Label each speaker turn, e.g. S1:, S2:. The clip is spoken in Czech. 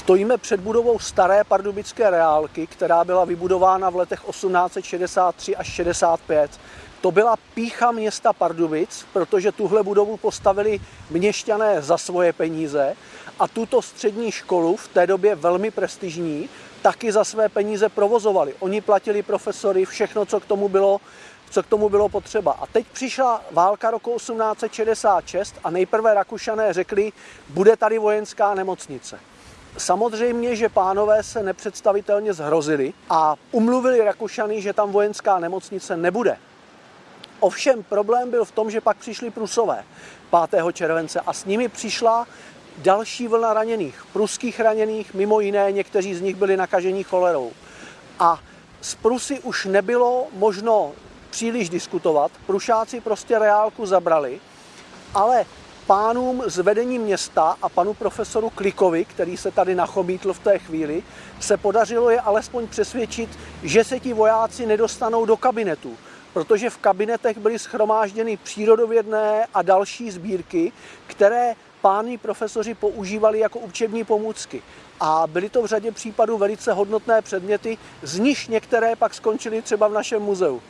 S1: Stojíme před budovou staré pardubické reálky, která byla vybudována v letech 1863 až 65. To byla pícha města Pardubic, protože tuhle budovu postavili měšťané za svoje peníze a tuto střední školu, v té době velmi prestižní, taky za své peníze provozovali. Oni platili profesory, všechno, co k tomu bylo, co k tomu bylo potřeba. A teď přišla válka roku 1866 a nejprve Rakušané řekli, bude tady vojenská nemocnice. Samozřejmě, že pánové se nepředstavitelně zhrozili a umluvili Rakušany, že tam vojenská nemocnice nebude. Ovšem problém byl v tom, že pak přišli Prusové 5. července a s nimi přišla další vlna raněných, pruských raněných, mimo jiné někteří z nich byli nakažení cholerou. A z Prusy už nebylo možno příliš diskutovat, Prušáci prostě reálku zabrali, ale pánům z vedení města a panu profesoru Klikovi, který se tady nachomítl v té chvíli, se podařilo je alespoň přesvědčit, že se ti vojáci nedostanou do kabinetu, protože v kabinetech byly schromážděny přírodovědné a další sbírky, které páni profesoři používali jako učební pomůcky. A byly to v řadě případů velice hodnotné předměty, z nich některé pak skončily třeba v našem muzeu.